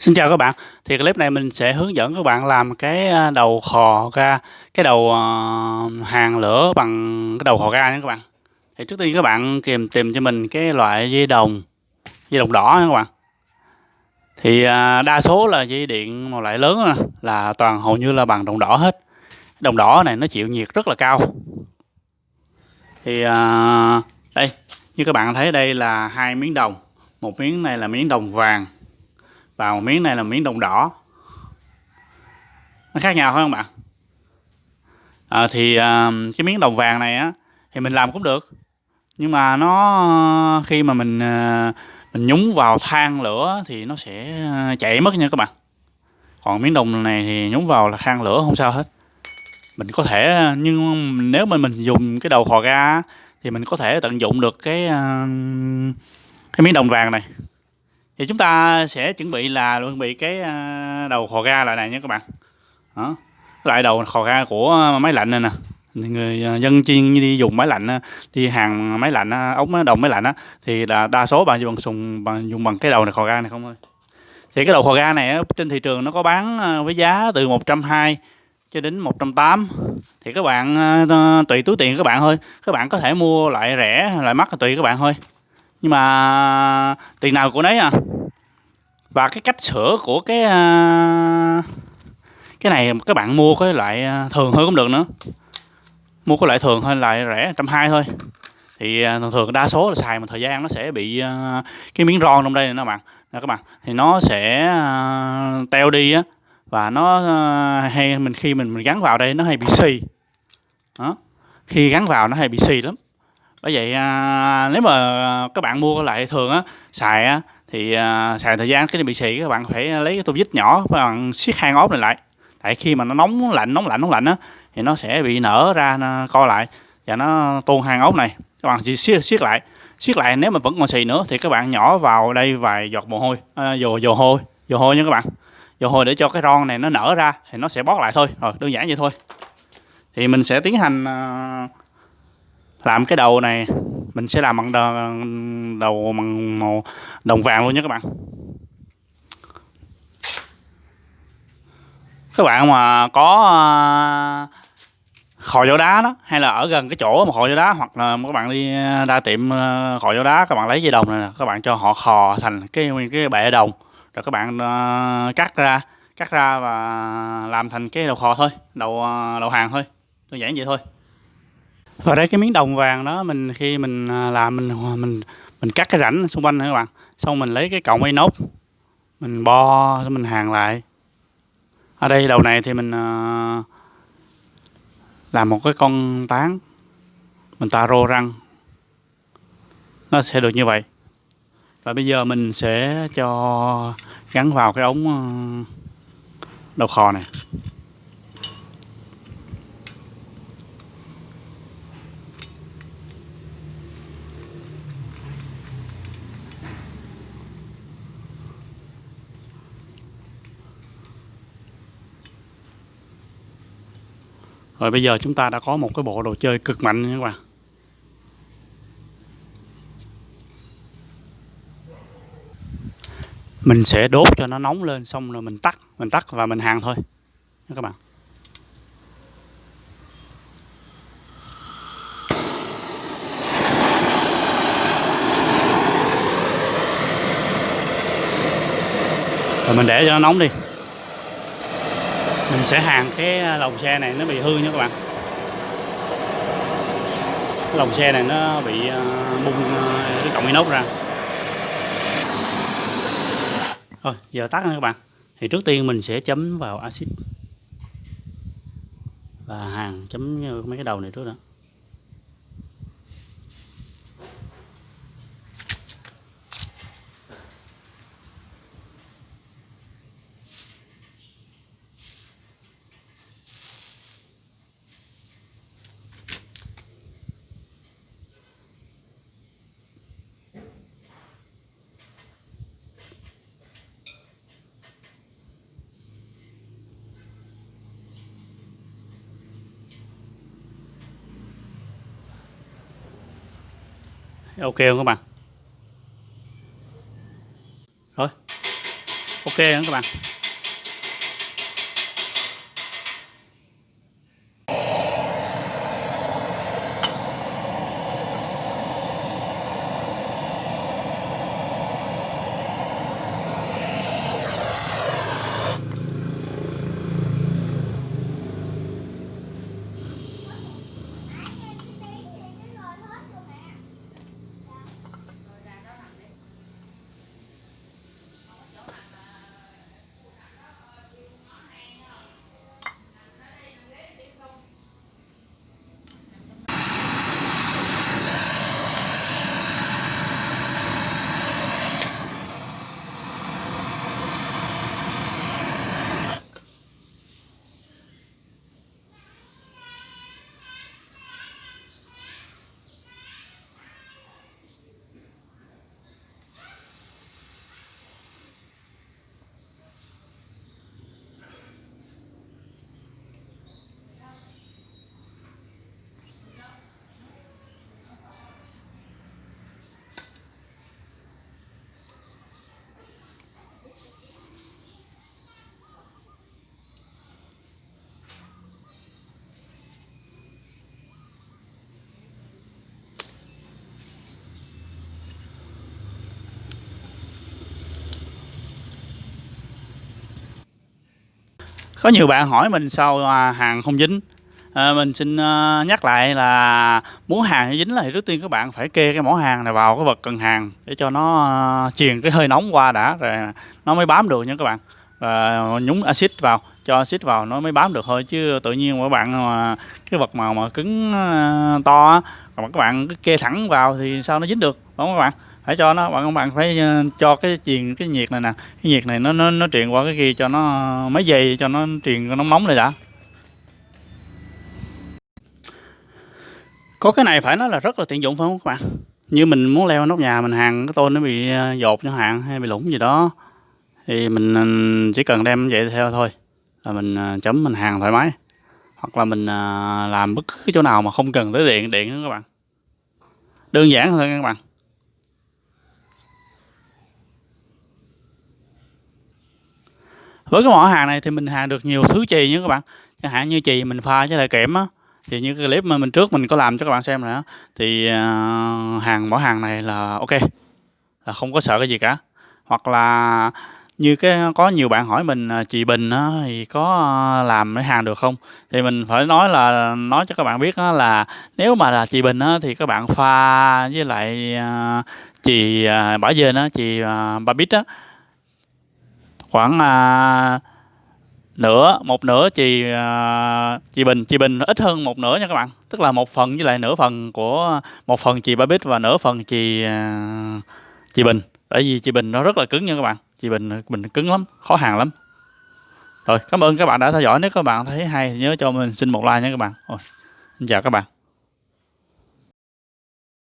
Xin chào các bạn, thì clip này mình sẽ hướng dẫn các bạn làm cái à, đầu khò ga, cái đầu ờ, hàng lửa bằng cái đầu khò ga nha các bạn. Thì trước tiên các bạn tìm tìm cho mình cái loại dây đồng, dây đồng đỏ nha các bạn. Thì à, đa số là dây điện một loại lớn à, là toàn hầu như là bằng đồng đỏ hết. Đồng đỏ này nó chịu nhiệt rất là cao. Thì đây, như các bạn thấy đây là hai miếng đồng, một miếng này là miếng đồng vàng và một miếng này là miếng đồng đỏ. Nó khác nhau phải không bạn? À, thì à, cái miếng đồng vàng này á thì mình làm cũng được. Nhưng mà nó khi mà mình à, mình nhúng vào than lửa thì nó sẽ à, chạy mất nha các bạn. Còn miếng đồng này thì nhúng vào là than lửa không sao hết. Mình có thể à, nhưng nếu mà mình dùng cái đầu khò ga thì mình có thể tận dụng được cái à, cái miếng đồng vàng này thì chúng ta sẽ chuẩn bị là chuẩn bị cái à, đầu khò ga lại này nha các bạn. Đó, lại đầu khò ga của máy lạnh này nè. Người à, dân chuyên đi dùng máy lạnh à, đi hàng máy lạnh ống đồng máy lạnh á, thì là đa số bạn dùng sùng, bằng, dùng bằng cái đầu này, khò ga này không thôi. Thì cái đầu khò ga này trên thị trường nó có bán với giá từ 120 cho đến 180 thì các bạn tùy túi tiền các bạn thôi. Các bạn có thể mua lại rẻ, lại mắc tùy các bạn thôi. Nhưng mà tiền nào của nấy à? Và cái cách sửa của cái uh, cái này các bạn mua cái loại à, thường hơn cũng được nữa. Mua cái loại thường hơn loại rẻ trăm hai thôi. Thì à, thường thường đa số là xài một thời gian nó sẽ bị cái miếng ron trong đây này các bạn. Nè các bạn thì nó sẽ teo đi á và nó hay mình khi mình mình gắn vào đây nó hay bị xì. Đó khi gắn vào nó hay bị xì lắm. Bởi vậy nếu mà các bạn mua lại thường á xài á thì uh, xài thời gian cái này bị xì các bạn phải lấy cái tô vít nhỏ và bạn siết hai ốp này lại. Tại khi mà nó nóng lạnh nóng lạnh nóng lạnh á thì nó sẽ bị nở ra nó co lại và nó tuôn hàng ốp này. Các bạn chỉ siết siết lại. Siết lại nếu mà vẫn còn xì nữa thì các bạn nhỏ vào đây vài giọt mồ hôi à, dồ dồ hôi dồ hôi nha các bạn. Dồ hôi để cho cái ron này nó nở ra thì nó sẽ bót lại thôi. Rồi đơn giản vậy thôi. Thì mình sẽ tiến hành uh, làm cái đầu này, mình sẽ làm bằng đầu bằng màu, đồng vàng luôn nha các bạn. Các bạn mà có à, khò dầu đá đó, hay là ở gần cái chỗ mà khò dầu đá, hoặc là các bạn đi ra tiệm à, khò dầu đá, các bạn lấy dây đồng này các bạn cho họ khò thành cái cái bệ đồng. Rồi các bạn à, cắt ra cắt ra và làm thành cái đầu khò thôi, đầu đầu hàng thôi. Đơn giản vậy thôi và đây cái miếng đồng vàng đó, mình khi mình à, làm mình à, mình mình cắt cái rãnh xung quanh các bạn. Xong mình lấy cái cọng inox, mình bo, xong mình hàng lại. Ở đây đầu này thì mình à, làm một cái con tán, mình ta rô răng. Nó sẽ được như vậy. Và bây giờ mình sẽ cho gắn vào cái ống đầu kho này. Rồi bây giờ chúng ta đã có một cái bộ đồ chơi cực mạnh nha các bạn. Mình sẽ đốt cho nó nóng lên xong rồi mình tắt, mình tắt và mình hàng thôi nha các bạn. Rồi mình để cho nó nóng đi mình sẽ hàng cái à, lồng xe này nó bị hư nha các bạn. Cái lồng xe này nó bị à, bung à, cái cọng inox ra. Rồi giờ tắt nha các bạn. Thì trước tiên mình sẽ chấm vào axit. Và hàng chấm mấy cái đầu này trước đó. Ok không các bạn? Rồi. Ok không các bạn? Có nhiều bạn hỏi mình sao à, hàng không dính. À, mình xin uh, nhắc lại là muốn hàng dính là thì trước tiên các bạn phải kê cái mỏ hàng này vào cái vật cần hàng để cho nó uh, truyền cái hơi nóng qua đã rồi nó mới bám được nha các bạn. Và nhúng axit vào cho axit vào nó mới bám được thôi chứ tự nhiên các bạn mà cái vật màu mà cứng uh, to mà các bạn cứ kê thẳng vào thì sao nó dính được đúng không các bạn? Phải cho nó, bạn các bạn phải ờ, cho cái truyền cái nhiệt này nè. Cái nhiệt này nó nó nó truyền qua cái kia cho nó mấy giây, cho nó truyền nó nóng nóng này đã. Có cái này phải nói là rất là tiện dụng phải không các bạn? Như mình muốn leo nóc nhà mình, hàng cái tôn nó bị ờ, dột chẳng hạn hay bị lủng gì đó, thì mình ờ, chỉ cần đem vậy theo thôi. Là mình chấm mình hàng thoải mái. Hoặc là mình làm bất cứ chỗ nào mà không cần tới điện điện nữa các bạn. Đơn giản thôi các bạn. Với cái mỏ hàng này thì mình hàng được nhiều thứ chì nha các bạn. Chẳng hạn như chì mình pha với lại kẽm á thì như cái clip mà mình trước mình có làm cho các bạn xem nữa thì ờ, hàng mỏ hàng này là ok là không có sợ cái gì cả. Hoặc là như cái có nhiều bạn hỏi mình ờ, chị Bình á, thì có ờ, làm cái hàng được không? Thì mình phải nói là nói cho các bạn biết á, là nếu mà là chị Bình á, thì các bạn pha với lại uh, chì uh, bả dên á, chì uh, ba bít á khoảng à, nửa một nửa chì à, chì bình chì bình ít hơn một nửa nha các bạn. Tức là một phần với lại nửa phần của một phần chì ba bít và nửa phần chì à, chì bình. Bởi vì chì bình nó rất là cứng nha các bạn. Chì bình bình cứng lắm khó hàng lắm. Rồi cảm ơn các bạn đã theo dõi. Nếu các bạn thấy hay thì nhớ cho mình xin một like nha các bạn. Rồi, xin chào các bạn.